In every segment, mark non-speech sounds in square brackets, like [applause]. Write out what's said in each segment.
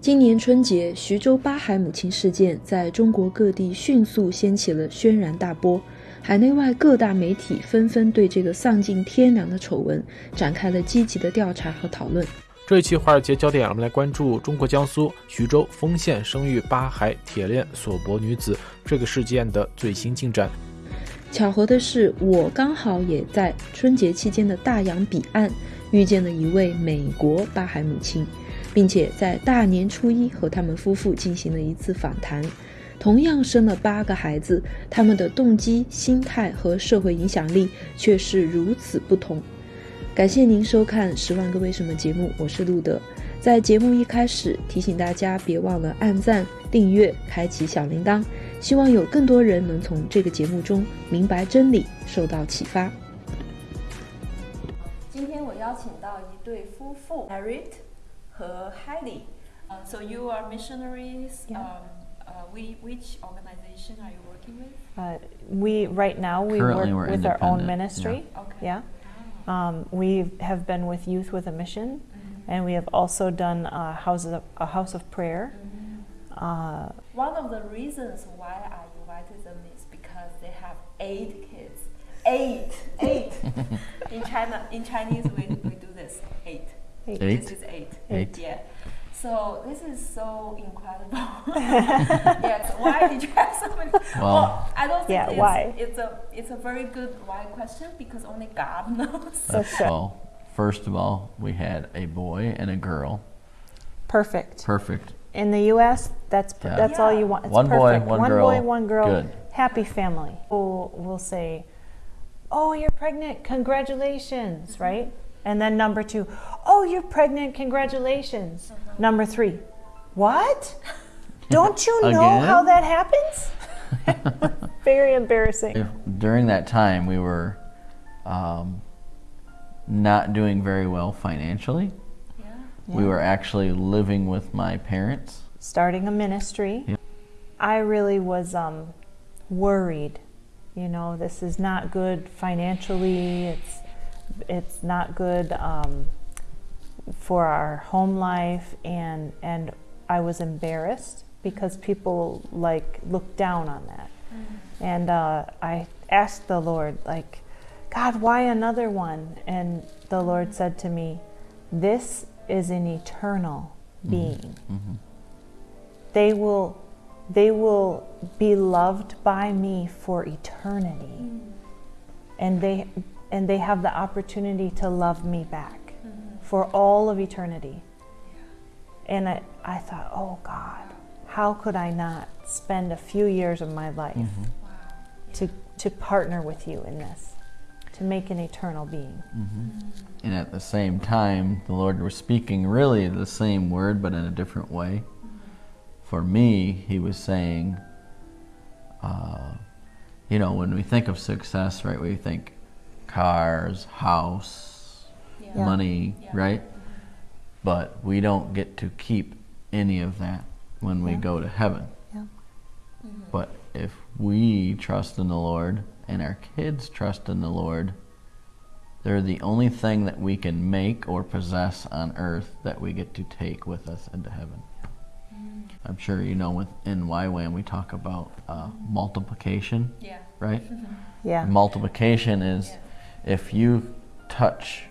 今年春节，徐州八孩母亲事件在中国各地迅速掀起了轩然大波，海内外各大媒体纷纷对这个丧尽天良的丑闻展开了积极的调查和讨论。这一期华尔街焦点，我们来关注中国江苏徐州丰县生育八孩铁链锁脖女子这个事件的最新进展。巧合的是，我刚好也在春节期间的大洋彼岸遇见了一位美国八孩母亲。并且在大年初一和他们夫妇进行了一次访谈，同样生了八个孩子，他们的动机、心态和社会影响力却是如此不同。感谢您收看《十万个为什么》节目，我是路德。在节目一开始提醒大家，别忘了按赞、订阅、开启小铃铛，希望有更多人能从这个节目中明白真理，受到启发。今天我邀请到一对夫妇 a r i t 和 Heidi. Uh, so you are missionaries. Yeah. Um, uh, we, which organization are you working with? Uh, we right now we Currently work with our own ministry. Yeah. Okay. Yeah. Um, we have been with Youth with a Mission, mm -hmm. and we have also done a house of, a house of prayer. Mm -hmm. One of the reasons why I invited them is because they have eight kids. Eight, eight. [laughs] in China, in Chinese, we, we do this eight. Eight. eight. This is eight. Eight. Yeah. So this is so incredible. [laughs] yes. Why did you have so many? Well, well I don't think yeah, it's, why? it's a it's a very good why question because only God [laughs] knows. That's well, first of all, we had a boy and a girl. Perfect. Perfect. In the U.S., that's yeah. that's yeah. all you want. It's one perfect. boy, one, one girl. One boy, one girl. Good. Happy family. We'll, we'll say, "Oh, you're pregnant! Congratulations!" Mm-hmm. Right? And then number two, oh, you're pregnant, congratulations. Uh-huh. Number three, what? Don't you [laughs] know how that happens? [laughs] Very embarrassing. If, during that time, we were um, not doing very well financially. Yeah. We were actually living with my parents. Starting a ministry. Yeah. I really was um, worried. You know, this is not good financially. It's it's not good um, for our home life and and I was embarrassed because people like looked down on that mm. and uh, I asked the Lord like God why another one and the Lord said to me this is an eternal mm-hmm. being mm-hmm. they will they will be loved by me for eternity mm. and they and they have the opportunity to love me back mm-hmm. for all of eternity. Yeah. And I, I thought, oh God, how could I not spend a few years of my life mm-hmm. wow. to, to partner with you in this, to make an eternal being? Mm-hmm. And at the same time, the Lord was speaking really the same word, but in a different way. For me, He was saying, uh, you know, when we think of success, right, we think cars, house, yeah. money, yeah. right? But we don't get to keep any of that when we yeah. go to heaven. Mm-hmm. But if we trust in the Lord and our kids trust in the Lord, they're the only thing that we can make or possess on earth that we get to take with us into heaven. Mm-hmm. I'm sure you know within YWAM we talk about uh, multiplication, yeah. right? [laughs] yeah. Multiplication is if you touch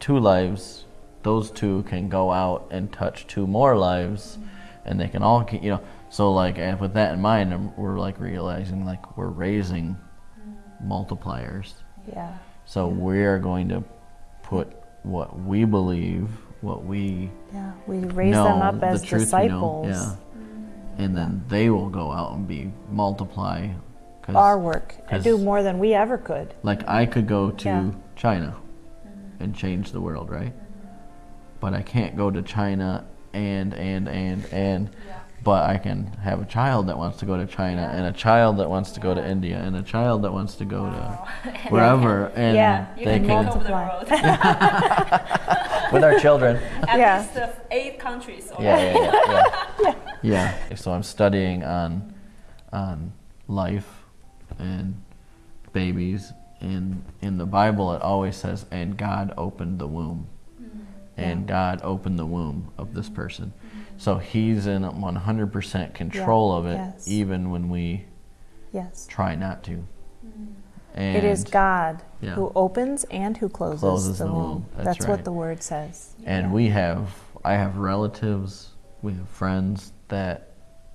two lives, those two can go out and touch two more lives, and they can all, you know. So like, and with that in mind, we're like realizing like we're raising multipliers. Yeah. So we are going to put what we believe, what we yeah, we raise know, them up as the disciples. yeah. And then they will go out and be multiply our work and do more than we ever could. Like I could go to yeah. China and change the world, right? But I can't go to China and and and and yeah. but I can have a child that wants to go to China yeah. and a child that wants to go to India and a child that wants to go wow. to [laughs] wherever and yeah. they can, multiply [laughs] with our children. At yeah. least uh, eight countries. Yeah, yeah, yeah, yeah. [laughs] yeah. So I'm studying on on life and babies. And in the Bible, it always says, and God opened the womb. Mm-hmm. And God opened the womb of this person. Mm-hmm. So He's in 100% control of it, yes. even when we Yes. try not to. And It is God yeah. who opens and who closes, Closes the, womb. womb. That's what right. the word says. And we have, I have relatives, we have friends that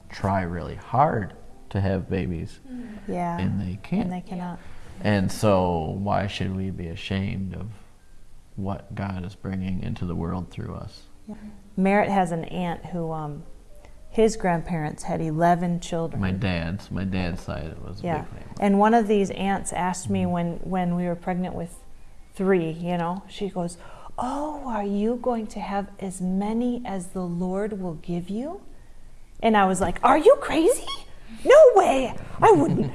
try really hard to have babies, Yeah. and they can't. And they cannot. And so, why should we be ashamed of what God is bringing into the world through us? Merritt has an aunt who, um, his grandparents had 11 children. My dad's, my dad's side it was a Yeah. big family. And one of these aunts asked me Mm-hmm. when, when we were pregnant with three, you know, she goes, Oh, are you going to have as many as the Lord will give you? And I was like, Are you crazy? No way. I wouldn't.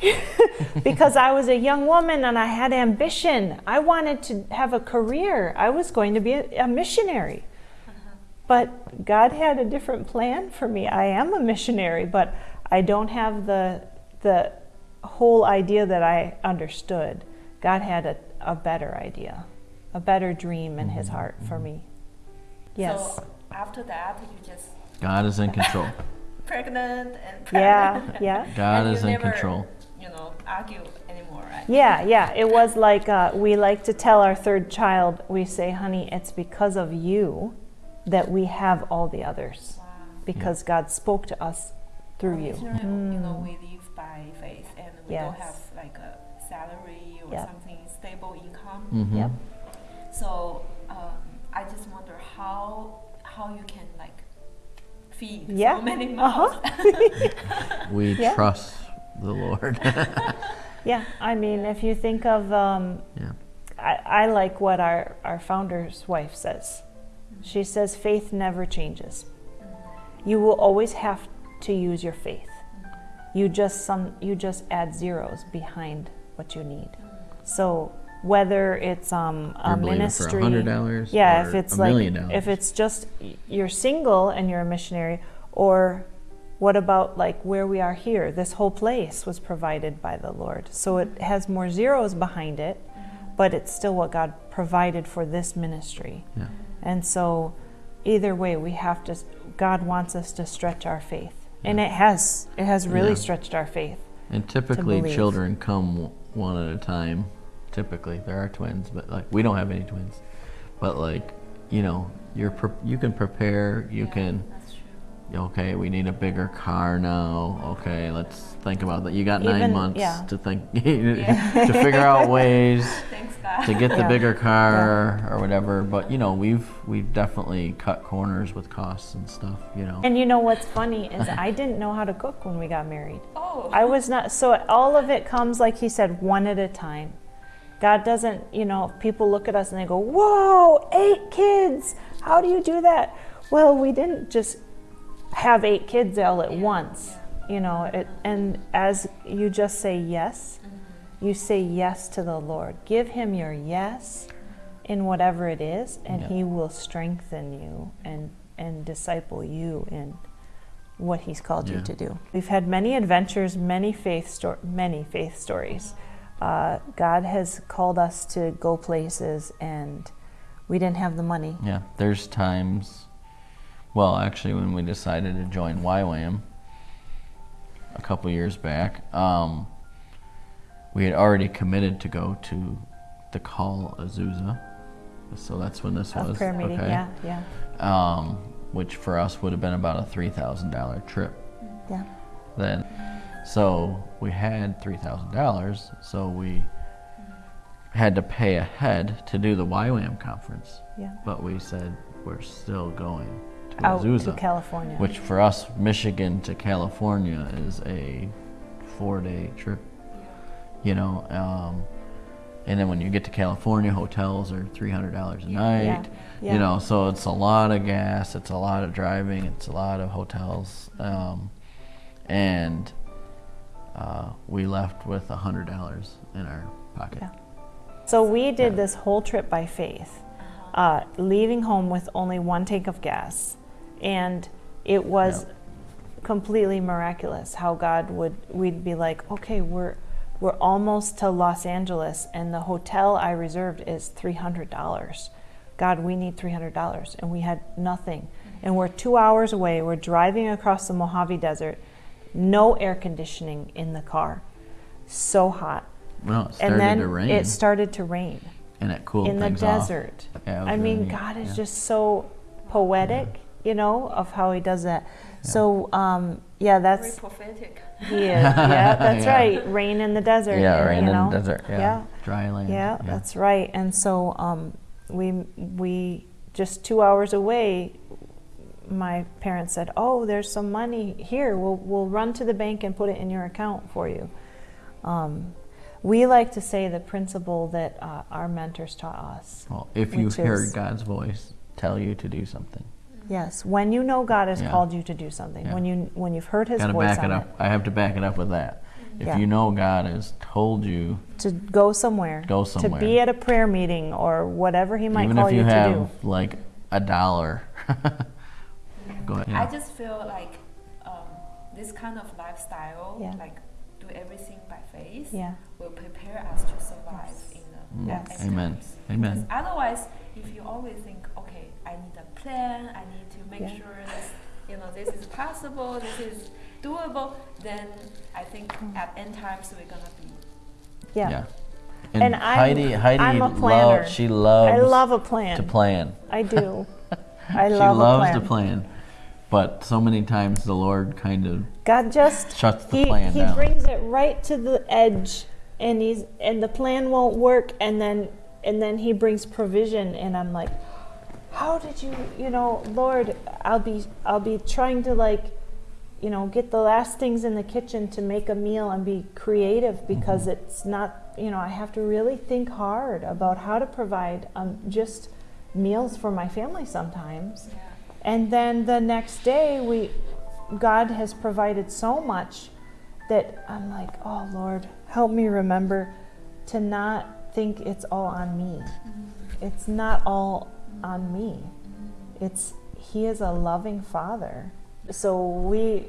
[laughs] because I was a young woman and I had ambition. I wanted to have a career. I was going to be a, a missionary. But God had a different plan for me. I am a missionary, but I don't have the the whole idea that I understood. God had a, a better idea, a better dream in His mm-hmm. heart for me. Yes. So after that, you just God is in control. [laughs] pregnant and [laughs] Yeah, pregnant. yeah. God And is in never, control. You know, argue anymore, right? Yeah, yeah. It was like uh, we like to tell our third child, we say, honey, it's because of you that we have all the others. Wow. Because God spoke to us through you. Originally, You know, we live by faith, and we don't Mm. Have like a salary or Yep. something stable income. Mhm. Yep. So feed Yeah. so many Uh-huh. [laughs] We Yeah. trust the Lord. [laughs] Yeah, I mean, if you think of, um, yeah. I, I like what our, our founder's wife says. She says, faith never changes. You will always have to use your faith. You just some you just add zeros behind what you need. So whether it's um, a ministry, for $100 yeah, if it's a like if it's just you're single and you're a missionary, or what about like where we are here? This whole place was provided by the Lord, so it has more zeros behind it, but it's still what God provided for this ministry. Yeah. And so, either way, we have to. God wants us to stretch our faith, and it has. It has really Yeah. stretched our faith. And typically, children come one at a time. Typically, there are twins, but like we don't have any twins. But like, you know, you're pre- you can prepare. You can. That's true. Okay, we need a bigger car now. Okay, let's think about that. You got nine months yeah. to think [laughs] to figure out ways [laughs] Thanks to get the Yeah. bigger car or whatever. But you know, we've we've definitely cut corners with costs and stuff. You know. And you know what's funny is I didn't know how to cook when we got married. oh. I was not. So all of it comes like he said, one at a time. God doesn't. You know, people look at us and they go, "Whoa, eight kids! How do you do that?" Well, we didn't just have eight kids all at once. You know, it, and as you just say yes, mm-hmm. you say yes to the Lord. Give Him your yes in whatever it is, and Yeah. He will strengthen you and and disciple you in what He's called you to do. We've had many adventures, many faith sto- many faith stories. Uh, God has called us to go places, and we didn't have the money. Yeah, there's times. Well, actually, when we decided to join YWAM a couple years back, um, we had already committed to go to the Call Azusa. So that's when this A was. prayer meeting, okay. yeah, yeah, Um, which for us would have been about a three thousand dollar trip yeah. then. So we had three thousand dollars, so we had to pay ahead to do the YWAM conference. Yeah. But we said we're still going to Out Azusa, to California. which for us, Michigan to California is a four-day trip. You know, um, and then when you get to California, hotels are three hundred dollars a night. Yeah, yeah. You know, so it's a lot of gas, it's a lot of driving, it's a lot of hotels, um, and uh, we left with a hundred dollars in our pocket. Yeah. So we did this whole trip by faith, uh, leaving home with only one tank of gas, and it was Yep. completely miraculous how God would we'd be like, okay, we're we're almost to Los Angeles, and the hotel I reserved is three hundred dollars. God, we need three hundred dollars, and we had nothing. And we're two hours away. We're driving across the Mojave Desert, no air conditioning in the car, so hot. Well, it started and then to rain, it started to rain and it cooled in the things off. desert. Yeah, it was I mean, neat, God is yeah. just so poetic, you know, of how He does that. So, um, yeah, Very that's prophetic. He is. [laughs] Yeah, that's Yeah. right. Rain in the desert. Yeah, rain you in the desert. Yeah. Yeah. Dry land. Yeah, that's right. And so um, we we just two hours away. My parents said, "Oh, there's some money here. We'll we'll run to the bank and put it in your account for you." Um, we like to say the principle that uh, our mentors taught us. Well, if you heard is- God's voice tell you to do something, Yes, when you know God has Yeah. called you to do something, Yeah. when you when you've heard His gotta voice back it up. I have to back it up with that. If Yeah. you know God has told you, to go somewhere, Go to somewhere. be at a prayer meeting or whatever He might even call if you to have do. like a dollar, [laughs] go ahead. I just feel like um, this kind of lifestyle, Yeah. like do everything by faith, Yeah. will prepare us to survive in the Mm. Yes. end Amen. times. Amen. Because otherwise, if you always think, okay, I need a plan, I need to make Yeah. sure this, you know, this is possible, this is doable, then I think Mm. at end times we're gonna be. Yeah. Yeah. And, And I'm- Heidi, Heidi, I'm a love- planner. she loves I love a plan. to plan. I do. [laughs] I she love loves a plan. to plan, but so many times the Lord kind of God just shuts the he, plan he down. brings it right to the edge and he's and the plan won't work and then and then he brings provision and I'm like how did you you know Lord I'll be I'll be trying to like you know get the last things in the kitchen to make a meal and be creative because Mm-hmm. it's not you know I have to really think hard about how to provide um, just meals for my family sometimes Yeah. And then the next day, we, God has provided so much that I'm like, oh Lord, help me remember to not think it's all on me. Mm-hmm. It's not all on me. It's He is a loving Father. So we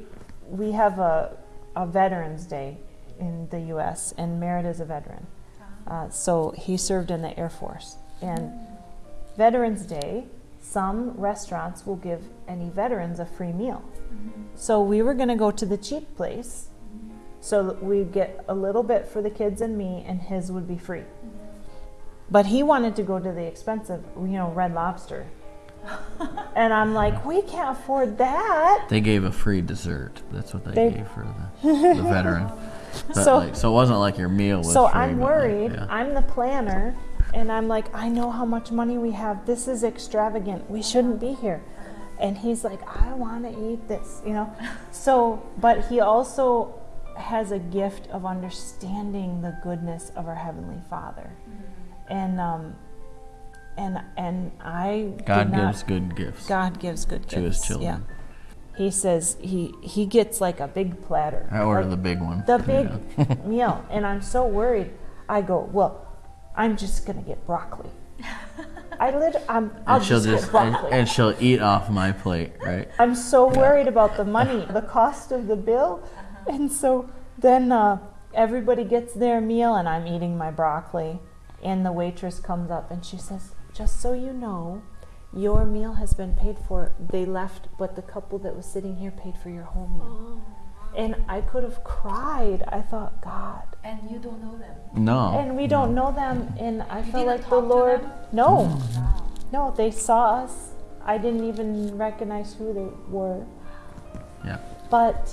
we have a a Veterans Day in the U.S. and Merritt is a veteran. Ah. Uh, so he served in the Air Force and. Mm. Veterans Day, some restaurants will give any veterans a free meal. Mm-hmm. So we were going to go to the cheap place mm-hmm. so that we'd get a little bit for the kids and me, and his would be free. Mm-hmm. But he wanted to go to the expensive, you know, Red Lobster. [laughs] and I'm like, we can't afford that. They gave a free dessert. That's what they, They- gave for the, the veteran. [laughs] But So- like, so it wasn't like your meal was So free, I'm but like, worried. yeah. I'm the planner, and I'm like, I know how much money we have. This is extravagant. We shouldn't be here. And he's like, I want to eat this, you know. [laughs] So, but he also has a gift of understanding the goodness of our heavenly Father, and um, and and I God not- gives good gifts God gives good to gifts. To his children. Yeah. He says he he gets like a big platter. I order like- the big one. the big [laughs] meal and i'm so worried i go well i'm just gonna get broccoli. I lit i'm i'll and she'll just, just get and, broccoli. and she'll eat off my plate, right? i'm so worried about the money the cost of the bill. And so then uh, everybody gets their meal and i'm eating my broccoli. And the waitress comes up and she says just so you know your meal has been paid for they left but the couple that was sitting here paid for your whole meal and i could have cried i thought god And you don't know them. No. and we don't know them and i felt like the lord them? no no they saw us i didn't even recognize who they were Yeah. but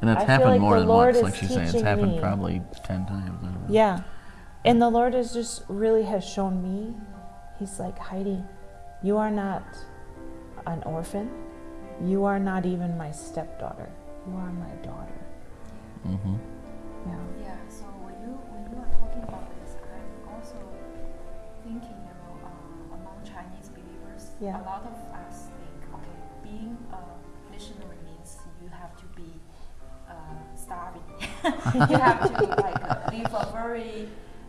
And that's I feel happened like more than Lord once, like is she's saying. It's happened me. probably ten times. I don't know. yeah and the lord has just really has shown me he's like heidi you are not an orphan you are not even my stepdaughter you are my daughter Mm-hmm. yeah Yeah. So when you when you are talking about this, I'm also thinking, you know, uh, among Chinese believers, Yeah. a lot of us think, okay, being a missionary means you have to be uh, starving. [laughs] you have to like uh, live a very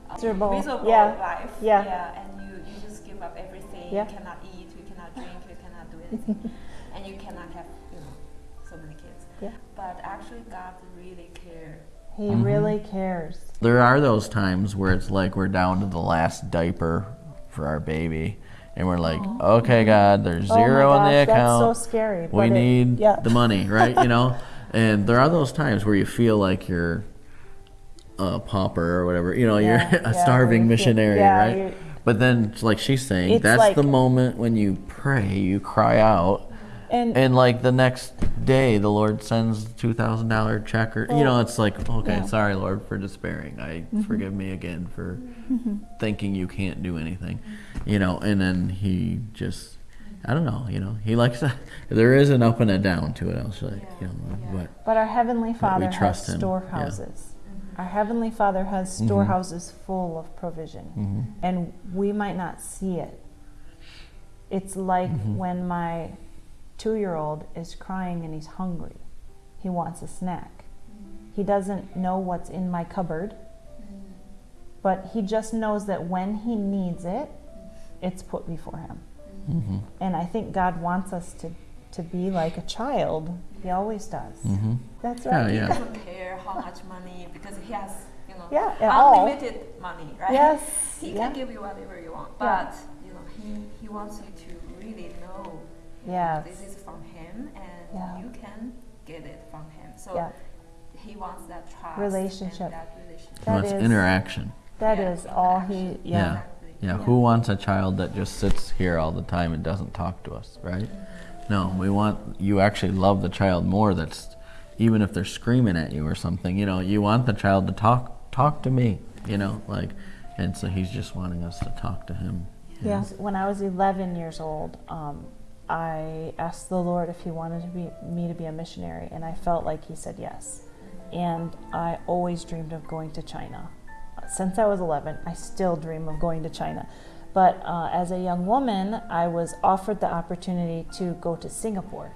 uh, Miserable. miserable Yeah. life. Yeah. Yeah. And you, you just give up everything. Yeah. You cannot eat. You cannot drink. You cannot do [laughs] anything. and you cannot have, Yeah. But actually, God really cares. he Mhm. really cares There are those times where it's like we're down to the last diaper for our baby, and we're like, okay, God, there's Oh my zero in the account. That's so scary. we it- need yeah. the money, right? You know, [laughs] and there are those times where you feel like you're a pauper or whatever. You know, Yeah, you're [laughs] a yeah, starving you feel- missionary, yeah, right? But then, like she's saying, It's that's like- the moment when you pray, you cry out, And, and like the next day, the Lord sends two thousand dollar check, or you know, oh. it's like, okay, yeah. Mm-hmm. sorry, Lord, for despairing. I mm-hmm. forgive me again for mm-hmm. thinking you can't do anything, you know. And then he just, I don't know, you know, he likes to. [laughs] There is an up and a down to it. I was like, you know, but but our Heavenly Father trust has him, yeah. storehouses. Our Heavenly Father has mm-hmm. storehouses full of provision. And we might not see it. It's like when my two year old is crying and he's hungry. He wants a snack. He doesn't know what's in my cupboard, but he just knows that when he needs it, it's put before him. mm-hmm, And I think God wants us to, to be like a child. He always does. mm-hmm. That's yeah, right. He doesn't care how much money because he has, you know, Yeah, at all. unlimited money, right? Yes. He yeah. can give you whatever you want, Yeah. but you know, he, he wants you to really know Yes. this is from him and Yeah. you can get it from him. So Yeah. he wants that trust Relationship. and that relationship. That Well, it's is- interaction. That Yeah, is all he. Yeah. Yeah. Exactly. Yeah, who wants a child that just sits here all the time and doesn't talk to us, right? No, we want you actually love the child more that's even if they're screaming at you or something, you know, you want the child to talk talk to me, you know, like and so he's just wanting us to talk to him. you know? Yes. When I was 11 years old, um, I asked the Lord if He wanted to be, me to be a missionary, and I felt like He said yes. And I always dreamed of going to China. Since I was 11, I still dream of going to China. But uh, as a young woman, I was offered the opportunity to go to Singapore,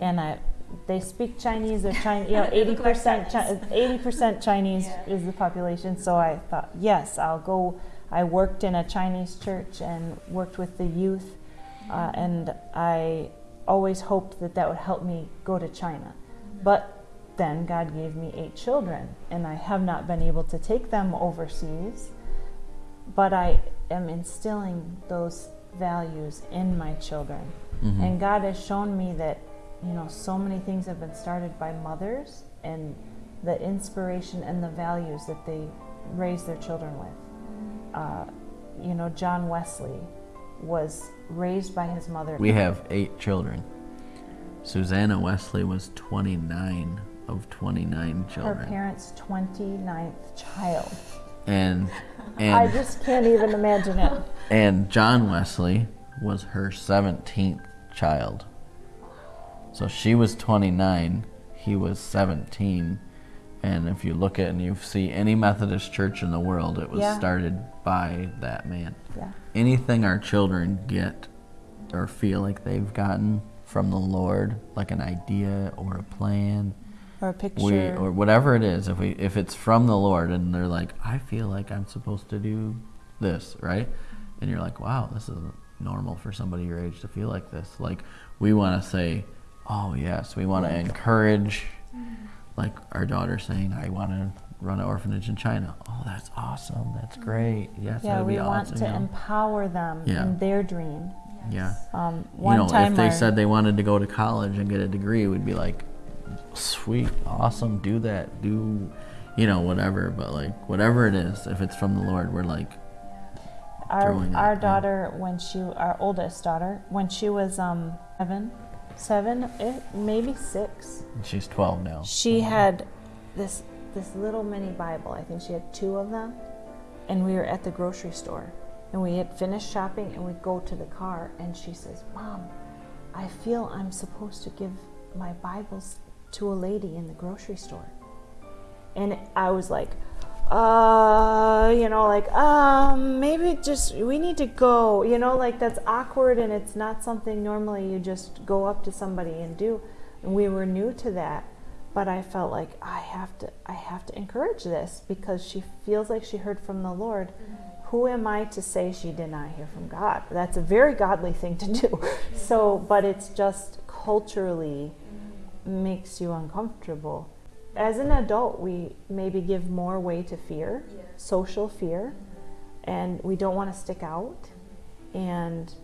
and I. They speak Chinese. They're Chinese. You know, [laughs] eighty percent Chinese. Eighty percent [laughs] Chinese Yeah. is the population. So I thought, yes, I'll go. I worked in a Chinese church and worked with the youth, uh, and I always hoped that that would help me go to China. But then God gave me eight children, and I have not been able to take them overseas. But I am instilling those values in my children. Mhm. And God has shown me that, you know, so many things have been started by mothers and the inspiration and the values that they raise their children with. Uh, you know, John Wesley was raised by his mother. We have 8 children. Susanna Wesley was 29 of 29 children. her parents' 29th child. And [laughs] I just can't even imagine it. And John Wesley was her 17th child. So she was 29, he was 17. And if you look at and you see any Methodist church in the world, it was Yeah. started by that man. Yeah. Anything our children get or feel like they've gotten from the Lord, like an idea or a plan, Or a picture. we or whatever it is if we if it's from the lord and they're like i feel like i'm supposed to do this right and you're like wow this is normal for somebody your age to feel like this like we want to say oh yes we want to encourage like our daughter saying i want to run an orphanage in china oh that's awesome that's great yes yeah, that'd we be want awesome to you know? empower them Yeah. in their dream. yeah Um, you one know time if they our- said they wanted to go to college and get a degree we'd be like sweet awesome do that do you know whatever but like whatever it is if it's from the lord we're like our our yeah. daughter when she our oldest daughter when she was um seven seven eh, maybe six. She's 12 now. She had this this little mini bible. I think she had two of them. And we were at the grocery store. And we had finished shopping and we go to the car. And she says mom i feel i'm supposed to give my bibles to a lady in the grocery store. And i was like uh you know like um maybe just we need to go you know like that's awkward and it's not something normally you just go up to somebody and do. And we were new to that but i felt like i have to i have to encourage this because she feels like she heard from the lord. Who am i to say she did not hear from god? That's a very godly thing to do. [laughs] So but it's just culturally makes you uncomfortable as an adult we maybe give more way to fear social fear and we don't want to stick out and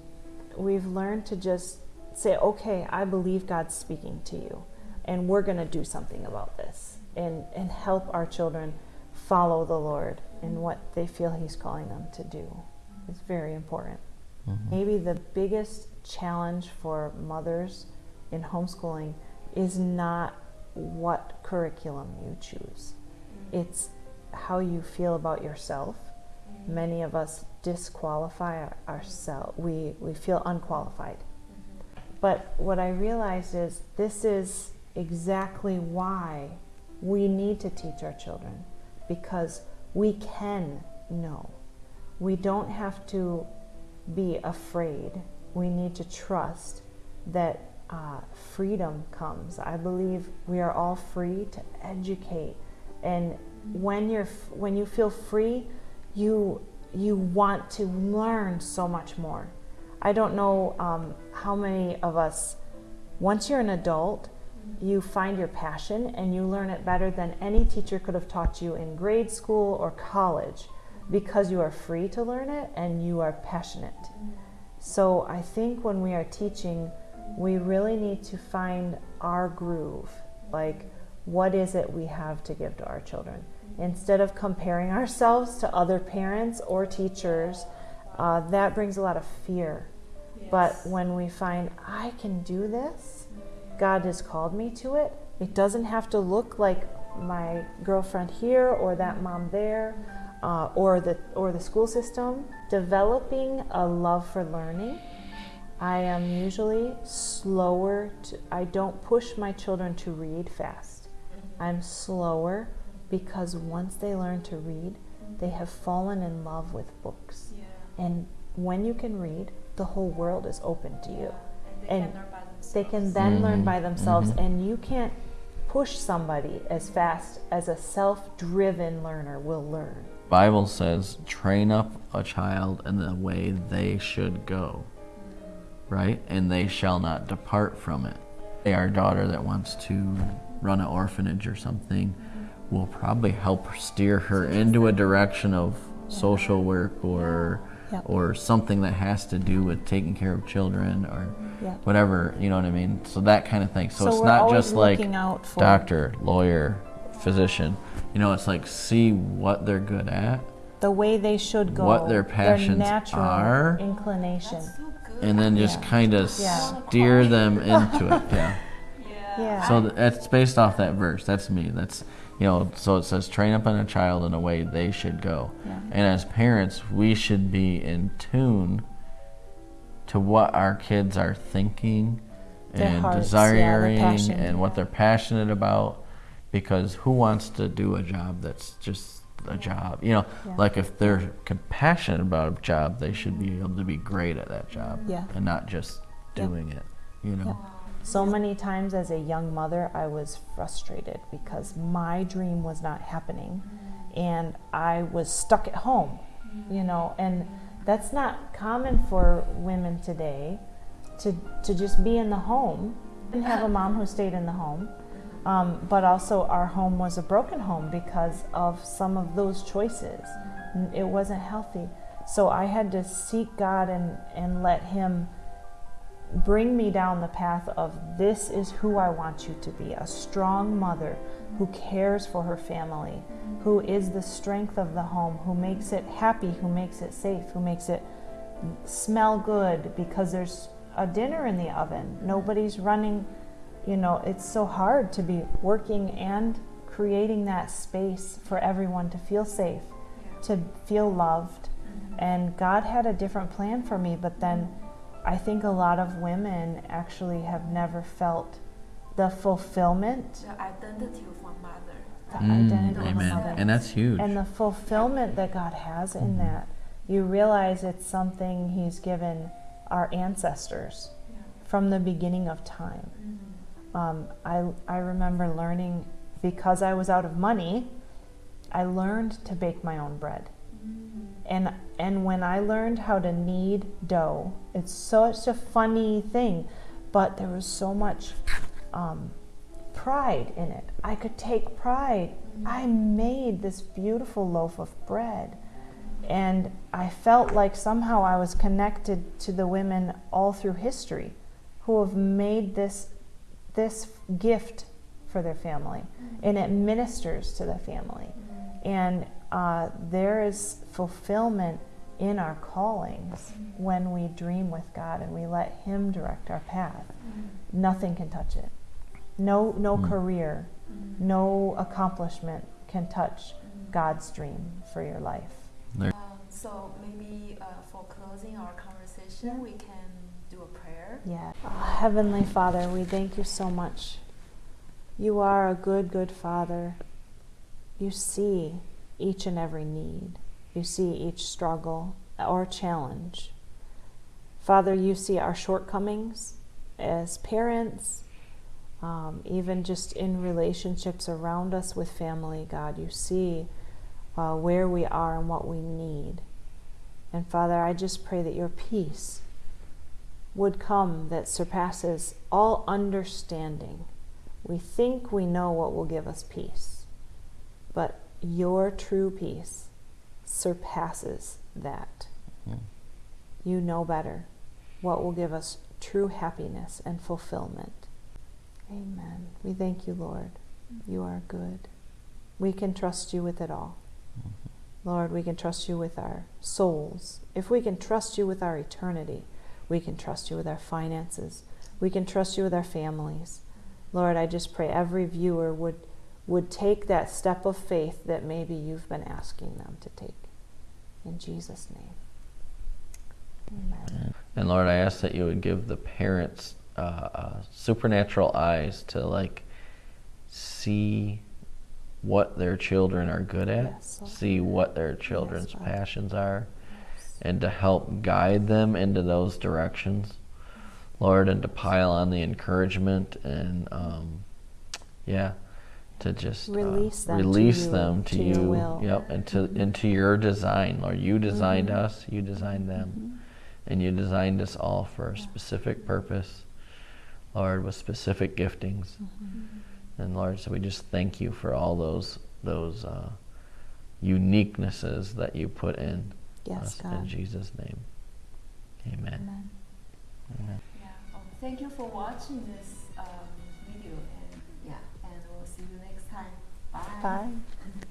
we've learned to just say, okay, I believe God's speaking to you, and we're going to do something about this, and and help our children follow the Lord in what they feel He's calling them to do. It's very important. Mm-hmm. Maybe the biggest challenge for mothers in homeschooling is not what curriculum you choose. Mm-hmm. It's how you feel about yourself. Mm-hmm. Many of us disqualify ourselves. We, we feel unqualified. Mm-hmm. But what I realized is this is exactly why we need to teach our children because we can know. We don't have to be afraid. We need to trust that uh, freedom comes. I believe we are all free to educate, and when you're when you feel free, you you want to learn so much more. I don't know um, how many of us, once you're an adult, you find your passion and you learn it better than any teacher could have taught you in grade school or college because you are free to learn it and you are passionate. So I think when we are teaching, we really need to find our groove. Like, what is it we have to give to our children? Instead of comparing ourselves to other parents or teachers, uh, that brings a lot of fear. But when we find, I can do this, God has called me to it, it doesn't have to look like my girlfriend here or that mom there uh, or the or the school system. Developing a love for learning. I am usually slower. To, I don't push my children to read fast. I'm slower because once they learn to read, they have fallen in love with books. And when you can read, the whole world is open to you. And they can then learn by themselves, mm-hmm. mm-hmm. and you can't push somebody as fast as a self driven learner will learn. Bible says, train up a child in the way they should go, right? And they shall not depart from it. Our daughter that wants to run an orphanage or something will probably help steer her into a direction of social work or Yep. or something that has to do with taking care of children or Yep. whatever, you know what I mean? So that kind of thing. So, So it's not just like looking out for- doctor, lawyer, physician. You know, it's like see what they're good at The way they should go, What their passions natural are. inclination. So good. and then just Yeah. kind of Yeah. steer them into it. Yeah. [laughs] yeah. Yeah. So th- that's based off that verse. That's me. That's you know. So it says, train up in a child in a way they should go. Yeah. And as parents, we should be in tune to what our kids are thinking Their and hearts, yeah, desiring passion. and what they're passionate about. Because who wants to do a job that's just a job? You know, Yeah. like if they're compassionate about a job, they should be able to be great at that job Yeah. and not just Yeah. doing it. You know. So many times as a young mother, I was frustrated because my dream was not happening and I was stuck at home, you know, and that's not common for women today to, to just be in the home and have a mom who stayed in the home. Um, but also, our home was a broken home because of some of those choices. It wasn't healthy. So I had to seek God and, and let Him bring me down the path of this is who I want you to be a strong mother who cares for her family, who is the strength of the home, who makes it happy, who makes it safe, who makes it smell good because there's a dinner in the oven. Nobody's running, you know, it's so hard to be working and creating that space for everyone to feel safe, to feel loved. And God had a different plan for me, but then I think a lot of women actually have never felt the fulfillment, The identity of a mother. the Mm, identity of a mother. And that's huge. And the fulfillment that God has in that, you realize it's something He's given our ancestors from the beginning of time. Um, I, I remember learning, because I was out of money, I learned to bake my own bread. And, and when I learned how to knead dough, it's such a funny thing, but there was so much um, pride in it. I could take pride. I made this beautiful loaf of bread. And I felt like somehow I was connected to the women all through history who have made this this gift for their family, and it ministers to the family. And uh, there is fulfillment in our callings when we dream with God and we let Him direct our path. Nothing can touch it. No, no Mm. career, no accomplishment can touch God's dream for your life. Um, so maybe uh, for closing our conversation, we can do a prayer. Yeah. Oh, Heavenly Father, we thank you so much. You are a good, good Father. You see each and every need, you see each struggle or challenge. Father, you see our shortcomings as parents, um, even just in relationships around us with family, God. You see uh, where we are and what we need. And Father, I just pray that your peace would come that surpasses all understanding. We think we know what will give us peace, but your true peace surpasses that. Mm. You know better what will give us true happiness and fulfillment. Amen. We thank you, Lord. You are good. We can trust you with it all. Lord, we can trust you with our souls. If we can trust you with our eternity, we can trust you with our finances. We can trust you with our families. Lord, I just pray every viewer would would take that step of faith that maybe you've been asking them to take. In Jesus' name. Amen. And Lord, I ask that you would give the parents uh, uh, supernatural eyes to like see what their children are good at, Yes, see what their children's Father. passions are, and to help guide them into those directions, Lord, and to pile on the encouragement and um, yeah, to just uh, Release them to release you, them to, to you, will. yep, and to into your design, Lord. You designed Mhm. us, you designed them, and you designed us all for a specific purpose, Lord, with specific giftings. And Lord, so we just thank you for all those those uh, uniquenesses that you put in Yes, us in Jesus' name. Amen. Amen. Amen. Yeah. Thank you for watching this um, video, and yeah, and we'll see you next time. Bye. Bye. [laughs]